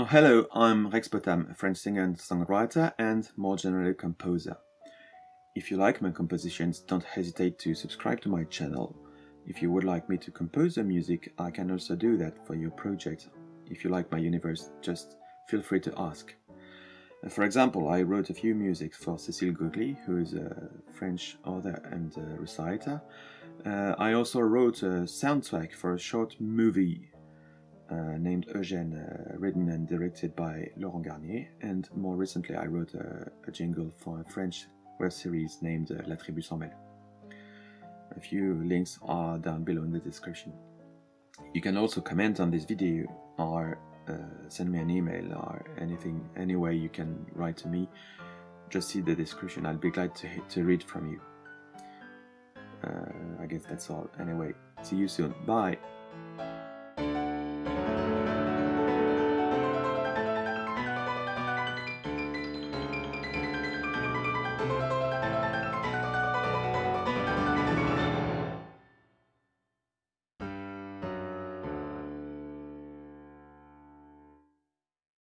Oh, hello, I'm Rex Potam, a French singer and songwriter and more generally composer. If you like my compositions, don't hesitate to subscribe to my channel. If you would like me to compose the music, I can also do that for your project. If you like my universe, just feel free to ask. Uh, for example, I wrote a few music for Cécile Gogli, who is a French author and reciter. Uh, I also wrote a soundtrack for a short movie uh, named Eugène, uh, written and directed by Laurent Garnier, and more recently I wrote a, a jingle for a French web series named uh, La Tribu Sans Mêle. A few links are down below in the description. You can also comment on this video or uh, send me an email or anything, any way you can write to me. Just see the description, I'll be glad to, to read from you. Uh, I guess that's all. Anyway, see you soon. Bye!